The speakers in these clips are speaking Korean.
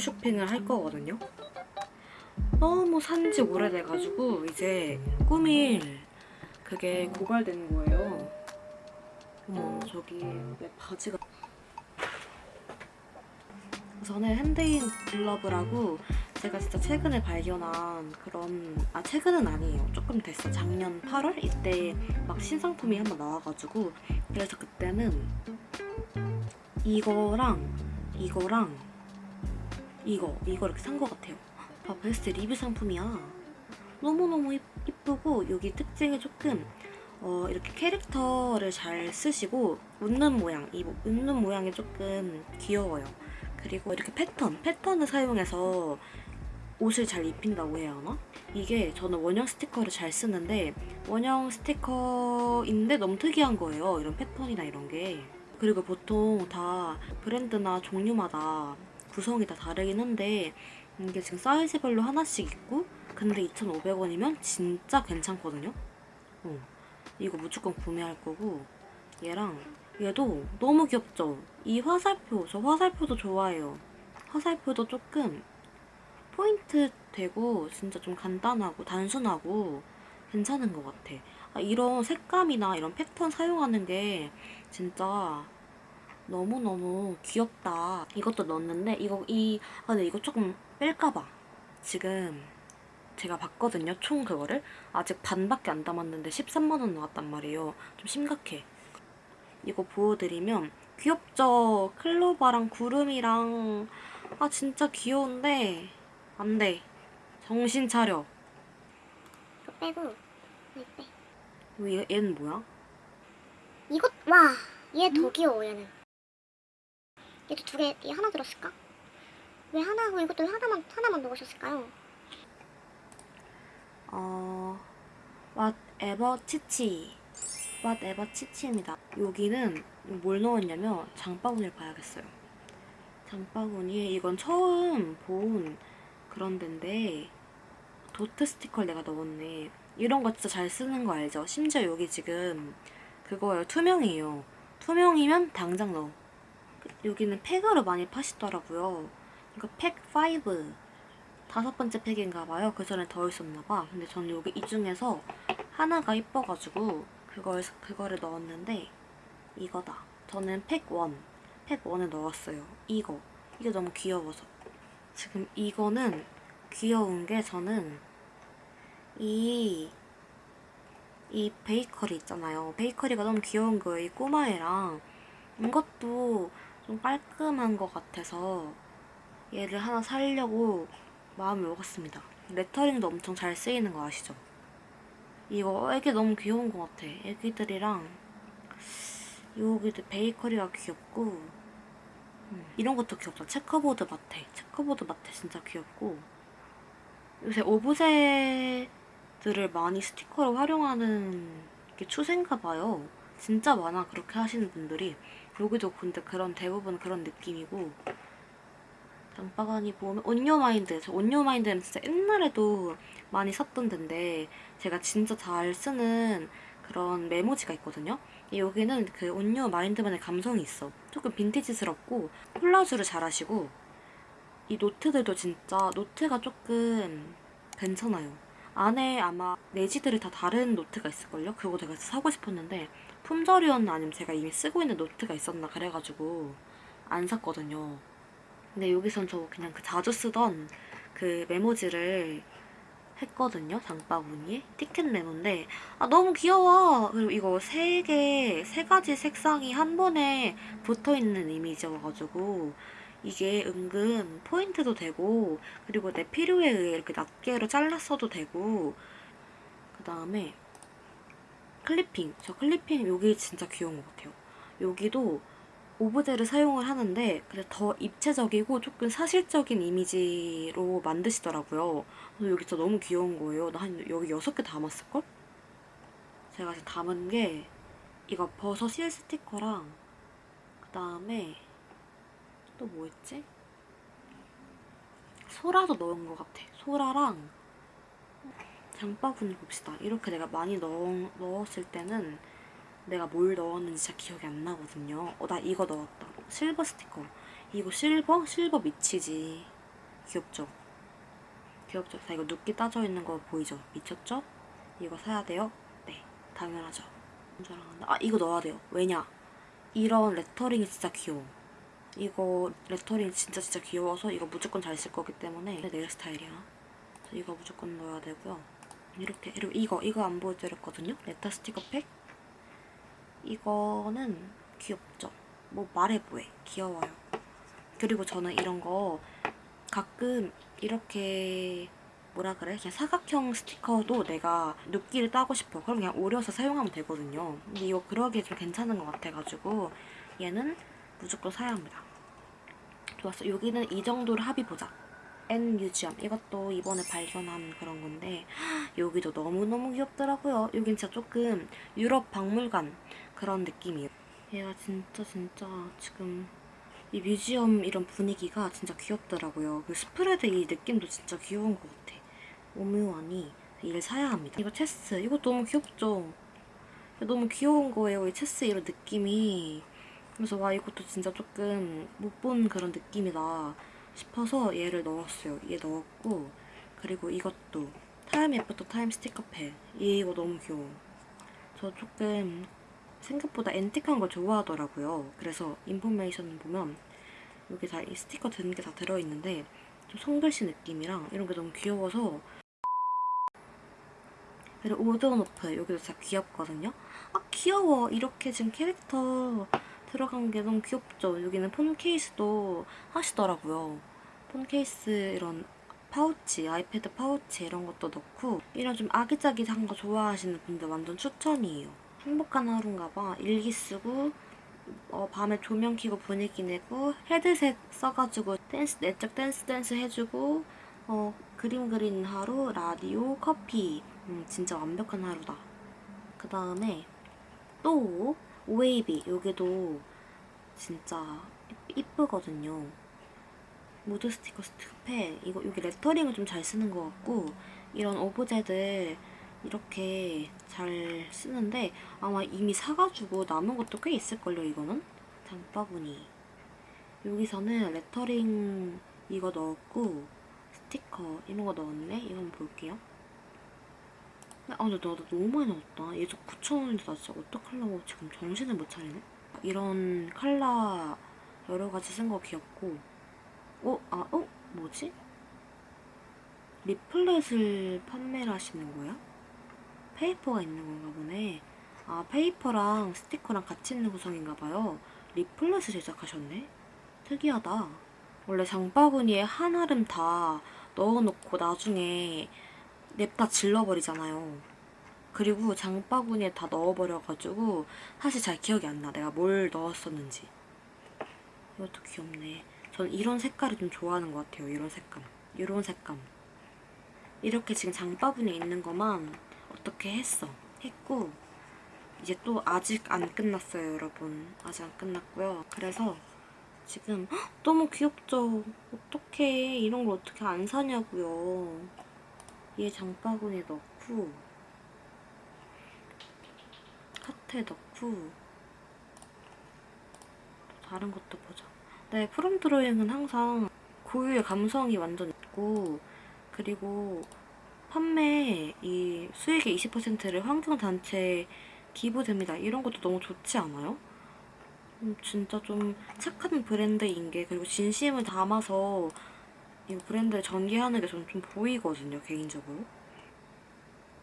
쇼핑을 할 거거든요. 너무 산지 오래돼가지고 이제 꾸밀 그게 고갈된 거예요. 어머 저기 내 바지가 우선은 핸드인 글러브라고 제가 진짜 최근에 발견한 그런 아 최근은 아니에요 조금 됐어 작년 8월 이때 막 신상품이 한번 나와가지고 그래서 그때는 이거랑 이거랑 이거 이거 이렇게 산 것 같아요. 봐 베스트 리뷰 상품이야. 너무너무 이- 이쁘고 여기 특징이 조금 어, 이렇게 캐릭터를 잘 쓰시고 웃는 모양 이 모- 웃는 모양이 조금 귀여워요. 그리고 이렇게 패턴 패턴을 사용해서 옷을 잘 입힌다고 해야 하나? 이게 저는 원형 스티커를 잘 쓰는데 원형 스티커인데 너무 특이한 거예요 이런 패턴이나 이런 게. 그리고 보통 다 브랜드나 종류마다 구성이 다 다르긴 한데 이게 지금 사이즈별로 하나씩 있고 근데 2,500원이면 진짜 괜찮거든요 어, 이거 무조건 구매할 거고 얘랑 얘도 너무 귀엽죠? 이 화살표, 저 화살표도 좋아해요. 화살표도 조금 포인트 되고 진짜 좀 간단하고 단순하고 괜찮은 것 같아. 아, 이런 색감이나 이런 패턴 사용하는 게 진짜 너무너무 귀엽다. 이것도 넣었는데 이거 이 아, 근데 이거 조금 뺄까 봐 지금 제가 봤거든요. 총 그거를 아직 반밖에 안 담았는데 13만 원 나왔단 말이에요. 좀 심각해. 이거 보여드리면 귀엽죠? 클로바랑 구름이랑 아 진짜 귀여운데 안 돼. 정신 차려. 이거 빼고 이거 빼. 얘, 얘는 뭐야? 이거 와, 얘더 귀여워 얘는. 얘도 두 개, 얘 하나 들었을까? 왜 하나고 이것도 하나만 하나만 넣으셨을까요? 어... whatever 치치 whatever 치치입니다. 여기는 뭘 넣었냐면 장바구니를 봐야겠어요. 장바구니에 이건 처음 본 그런 데인데 도트 스티커를 내가 넣었네. 이런 거 진짜 잘 쓰는 거 알죠? 심지어 여기 지금 그거예요. 투명이에요. 투명이면 당장 넣어. 여기는 팩으로 많이 파시더라고요. 이거 팩 5 다섯 번째 팩인가 봐요. 그 전에 더 있었나 봐. 근데 저는 여기 이 중에서 하나가 이뻐가지고 그걸 그거를 넣었는데 이거다. 저는 팩 1, 팩 1을 넣었어요. 이거. 이게 너무 귀여워서. 지금 이거는 귀여운 게 저는 이, 이 베이커리 있잖아요. 베이커리가 너무 귀여운 거예요. 이 꼬마애랑. 이것도 좀 깔끔한 것 같아서 얘를 하나 사려고 마음을 먹었습니다. 레터링도 엄청 잘 쓰이는 거 아시죠? 이거 애기 너무 귀여운 것 같아. 애기들이랑 여기도 베이커리가 귀엽고 음, 이런 것도 귀엽다. checkerboard 마테. checkerboard 마테 진짜 귀엽고 요새 오브제들을 많이 스티커로 활용하는 게 추세인가 봐요. 진짜 많아 그렇게 하시는 분들이. 여기도 근데 그런 대부분 그런 느낌이고. 장바구니 보면 온요마인드. 저 온요마인드는 진짜 옛날에도 많이 샀던 데인데 제가 진짜 잘 쓰는 그런 메모지가 있거든요. 여기는 그 온요마인드만의 감성이 있어. 조금 빈티지스럽고 콜라주를 잘 하시고. 이 노트들도 진짜 노트가 조금 괜찮아요 안에 아마 내지들이 다 다른 노트가 있을걸요? 그거 제가 사고 싶었는데 품절이었나 아니면 제가 이미 쓰고 있는 노트가 있었나 그래가지고 안 샀거든요 근데 여기선 저 그냥 그 자주 쓰던 그 메모지를 했거든요. 장바구니에. 티켓 메모인데 아 너무 귀여워. 그리고 이거 세 개, 세 가지 색상이 한 번에 붙어있는 이미지여가지고 이게 은근 포인트도 되고 그리고 내 필요에 의해 이렇게 낱개로 잘랐어도 되고 그 다음에 클리핑. 저 클리핑 여기 진짜 귀여운 것 같아요. 여기도 오브제를 사용을 하는데 근데 더 입체적이고 조금 사실적인 이미지로 만드시더라고요. 그래서 여기 진짜 너무 귀여운 거예요. 나 한 여기 여섯 개 담았을걸? 제가 지금 담은 게 이거 버섯 실 스티커랑 그 다음에 또뭐 있지? 소라도 넣은 것 같아. 소라랑 장바구니 봅시다. 이렇게 내가 많이 넣, 넣었을 때는 내가 뭘 넣었는지 잘 기억이 안 나거든요. 어, 나 이거 넣었다. 실버 스티커. 이거 실버? 실버 미치지. 귀엽죠? 귀엽죠? 자 이거 누끼 따져 있는 거 보이죠? 미쳤죠? 이거 사야 돼요? 네 당연하죠 아 이거 넣어야 돼요 왜냐 이런 레터링이 진짜 귀여워 이거 레터링 진짜 진짜 귀여워서 이거 무조건 잘 쓸 거기 때문에 내 스타일이야. 이거 무조건 넣어야 되고요. 이렇게 그리고 이거 이거 안 보여드렸거든요? 레터 스티커 팩? 이거는 귀엽죠? 뭐 말해 뭐해 귀여워요. 그리고 저는 이런 거 가끔 이렇게 뭐라 그래? 그냥 사각형 스티커도 내가 눕기를 따고 싶어 그럼 그냥 오려서 사용하면 되거든요. 근데 이거 그러기에 좀 괜찮은 것 같아가지고 얘는 무조건 사야 합니다 좋았어 여기는 이 정도로 합의 보자 N 뮤지엄 이것도 이번에 발견한 그런 건데 여기도 너무너무 귀엽더라고요 여긴 진짜 조금 유럽 박물관 그런 느낌이에요 얘가 진짜 진짜 지금 이 뮤지엄 이런 분위기가 진짜 귀엽더라고요. 그 스프레드 이 느낌도 진짜 귀여운 것 같아. 오묘하니 이를 사야 합니다. 이거 체스 이거 너무 귀엽죠? 너무 귀여운 거예요. 이 체스 이런 느낌이. 그래서 와 이것도 진짜 조금 못 본 그런 느낌이다 싶어서 얘를 넣었어요. 얘 넣었고 그리고 이것도 Time After Time 스티커 팩 이거 너무 귀여워. 저 조금 생각보다 앤틱한 걸 좋아하더라고요. 그래서 information 보면 여기 다 이 스티커 든 게 다 들어있는데 좀 손글씨 느낌이랑 이런 게 너무 귀여워서 그리고 오드오노프 여기도 진짜 귀엽거든요. 아 귀여워. 이렇게 지금 캐릭터 들어간 게 너무 귀엽죠. 여기는 폰 케이스도 하시더라고요. 폰 케이스 이런 파우치, 아이패드 파우치 이런 것도 넣고 이런 좀 아기자기한 거 좋아하시는 분들 완전 추천이에요. 행복한 하루인가 봐. 일기 쓰고 어, 밤에 조명 켜고 분위기 내고 헤드셋 써가지고 댄스 내적 댄스 댄스 해주고 어, 그림 그리는 하루 라디오 커피 음, 진짜 완벽한 하루다. 그 다음에 또 오웨이비. 여기도 진짜 이- 이쁘거든요. 무드 스티커 스티커팩 이거 여기 레터링을 좀 잘 쓰는 것 같고 이런 오브제들 이렇게 잘 쓰는데 아마 이미 사가지고 남은 것도 꽤 있을걸요 이거는? 장바구니. 여기서는 레터링 이거 넣었고 스티커 이런 거 넣었네. 이거 한번 볼게요 아 근데 나, 나 너무 많이 넣었다 얘도 9,000원인데 나 진짜 어떡하려고 지금 정신을 못 차리네 이런 컬러 여러 가지 쓴 거 귀엽고 어? 아, 어? 뭐지? 리플렛을 판매를 하시는 거야? 페이퍼가 있는 건가 보네. 아, 페이퍼랑 스티커랑 같이 있는 구성인가 봐요. 리플렛을 제작하셨네? 특이하다. 원래 장바구니에 한 알음 다 넣어놓고 나중에 냅다 질러버리잖아요. 그리고 장바구니에 다 넣어버려가지고 사실 잘 기억이 안 나. 내가 뭘 넣었었는지. 이것도 귀엽네. 전 이런 색깔을 좀 좋아하는 것 같아요. 이런 색감. 이런 색감. 이렇게 지금 장바구니에 있는 것만 어떻게 했어. 했고 이제 또 아직 안 끝났어요, 여러분. 아직 안 끝났고요. 그래서 지금 헉, 너무 귀엽죠? 어떻게 이런 걸 어떻게 안 사냐고요. 얘 장바구니에 넣고 카트에 넣고 다른 것도 보자. 네, 프롬 드로잉은 항상 고유의 감성이 완전 있고 그리고 판매 이 수익의 20%를 환경단체에 기부됩니다. 이런 것도 너무 좋지 않아요? 음, 진짜 좀 착한 브랜드인 게 그리고 진심을 담아서 이 브랜드를 전개하는 게 저는 좀 보이거든요, 개인적으로.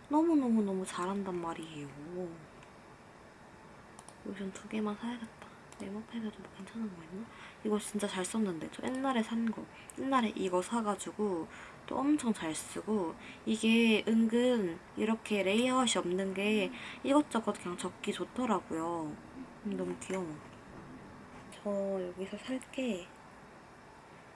너무너무너무 잘한단 말이에요. 요즘 두 개만 사야겠다. 네모팩에도 뭐 괜찮은 거 있나? 이거 진짜 잘 썼는데 저 옛날에 산 거. 옛날에 이거 사가지고 또 엄청 잘 쓰고 이게 은근 이렇게 레이아웃이 없는 게 이것저것 그냥 적기 좋더라고요. 음, 너무 귀여워. 저 여기서 살게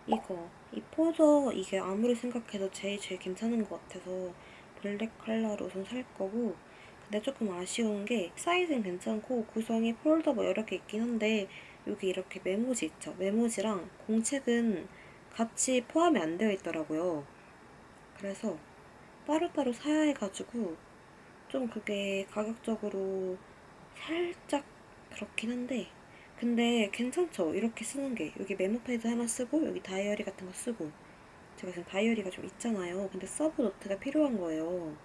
이거 이 폴더 이게 아무리 생각해도 제일 제일 괜찮은 것 같아서 블랙 컬러로 우선 살 거고 근데 조금 아쉬운 게 사이즈는 괜찮고 구성이 폴더 뭐 여러 개 있긴 한데 여기 이렇게 메모지 있죠? 메모지랑 공책은 같이 포함이 안 되어 있더라고요. 그래서 따로따로 사야 해가지고 좀 그게 가격적으로 살짝 그렇긴 한데 근데 괜찮죠? 이렇게 쓰는 게 여기 메모 패드 하나 쓰고 여기 다이어리 같은 거 쓰고 제가 지금 다이어리가 좀 있잖아요. 근데 서브 노트가 필요한 거예요.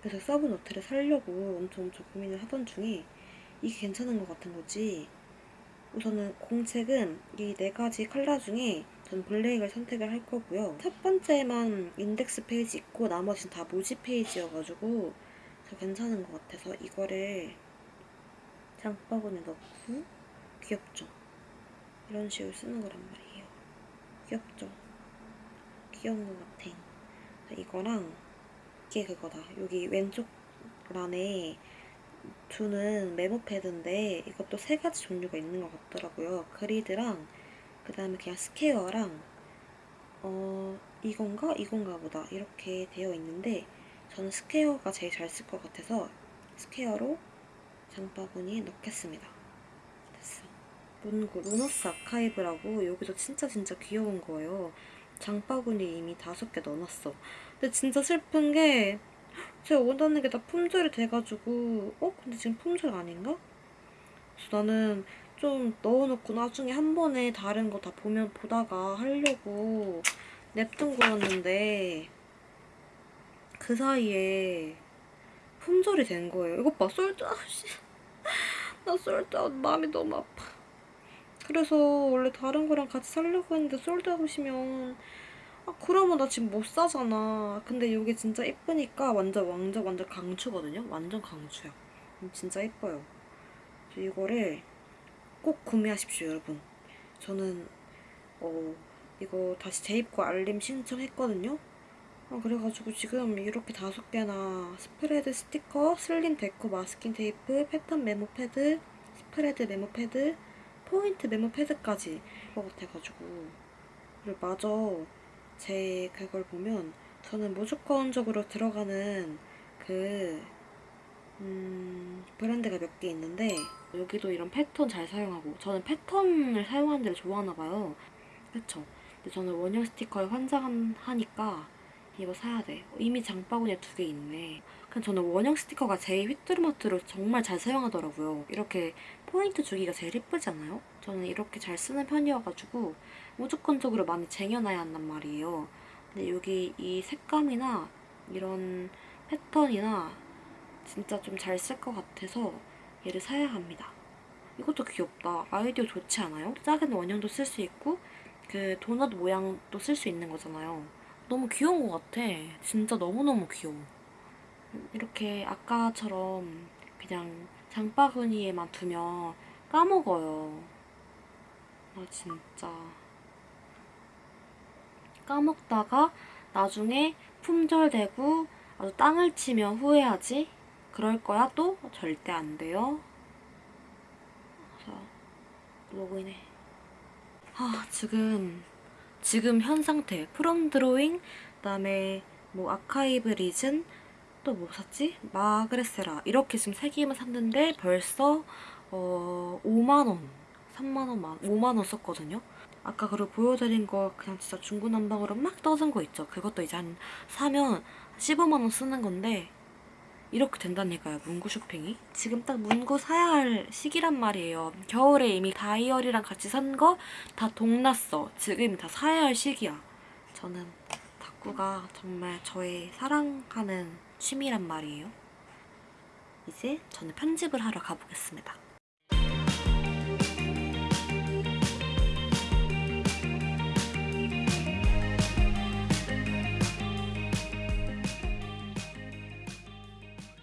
그래서 서브 노트를 사려고 엄청 엄청 고민을 하던 중에 이게 괜찮은 것 같은 거지. 우선은 공책은 이 네 가지 컬러 중에 전 블랙을 선택을 할 거고요. 첫 번째만 인덱스 페이지 있고 나머지는 다 무지 페이지여가지고 저 괜찮은 것 같아서 이거를 장바구니에 넣고 귀엽죠? 이런 식으로 쓰는 거란 말이에요. 귀엽죠? 귀여운 것 같아. 이거랑 이게 그거다. 여기 왼쪽 란에 두는 메모 패드인데 이것도 세 가지 종류가 있는 것 같더라고요. grid랑 그 다음에 그냥 square랑 어 이건가 이건가 보다 이렇게 되어 있는데 저는 스퀘어가 제일 잘 쓸 것 같아서 square로 장바구니에 넣겠습니다. 문구 루너스 아카이브라고 여기서 진짜 진짜 귀여운 거예요. 장바구니 이미 다섯 개 넣어놨어. 근데 진짜 슬픈 게 제가 원하는 게 다 품절이 돼가지고 어? 근데 지금 품절 아닌가? 그래서 나는 좀 넣어놓고 나중에 한 번에 다른 거 다 보면 보다가 하려고 냅둔 거였는데 그 사이에 품절이 된 거예요. 이것 봐 sold out 나 sold out 마음이 너무 아파. 그래서 원래 다른 거랑 같이 살려고 했는데 sold out이면 아 그러면 나 지금 못 사잖아. 근데 이게 진짜 예쁘니까 완전 완전 완전 강추거든요. 완전 강추야. 음, 진짜 예뻐요. 이거를 꼭 구매하십시오, 여러분. 저는 어 이거 다시 재입고 알림 신청했거든요. 아, 그래가지고 지금 이렇게 다섯 개나 spread 스티커, slim deco 마스킹 테이프, 패턴 메모 패드, spread 메모 패드, 포인트 메모 패드까지 것 같아가지고 그리고 마저 제 그걸 보면 저는 무조건적으로 들어가는 그 음, 브랜드가 몇 개 있는데 여기도 이런 패턴 잘 사용하고 저는 패턴을 사용하는 데를 좋아하나 봐요. 그쵸? 근데 저는 원형 스티커에 환장하니까 이거 사야 돼. 이미 장바구니에 두 개 있네. 그냥 저는 원형 스티커가 제일 휘뚜루마뚜루 정말 잘 사용하더라고요. 이렇게 포인트 주기가 제일 예쁘지 않아요? 저는 이렇게 잘 쓰는 편이어가지고 무조건적으로 많이 쟁여놔야 한단 말이에요. 근데 여기 이 색감이나 이런 패턴이나 진짜 좀 잘 쓸 것 같아서 얘를 사야 합니다. 이것도 귀엽다. 아이디어 좋지 않아요? 작은 원형도 쓸 수 있고 그 도넛 모양도 쓸 수 있는 거잖아요. 너무 귀여운 것 같아. 진짜 너무너무 귀여워. 이렇게 아까처럼 그냥 장바구니에만 두면 까먹어요. 아 진짜 까먹다가 나중에 품절되고 아주 땅을 치면 후회하지? 그럴 거야 또? 절대 안 돼요. 자, 로그인해. 아, 지금, 지금 현 상태. 프롬 드로잉, 그 다음에 뭐 아카이브 리즌, 또 뭐 샀지? 마그레세라. 이렇게 지금 세 개만 샀는데 벌써, 어, 5만 원, 3만원, 5만 원 썼거든요. 아까 그리고 보여드린 거 그냥 진짜 중구난방으로 막 떠든 거 있죠. 그것도 이제 한 사면 15만 원 쓰는 건데, 이렇게 된다니까요 문구 쇼핑이? 지금 딱 문구 사야 할 시기란 말이에요. 겨울에 이미 다이어리랑 같이 산 거 다 동났어. 지금 다 사야 할 시기야. 저는 탁구가 정말 저의 사랑하는 취미란 말이에요. 이제 저는 편집을 하러 가보겠습니다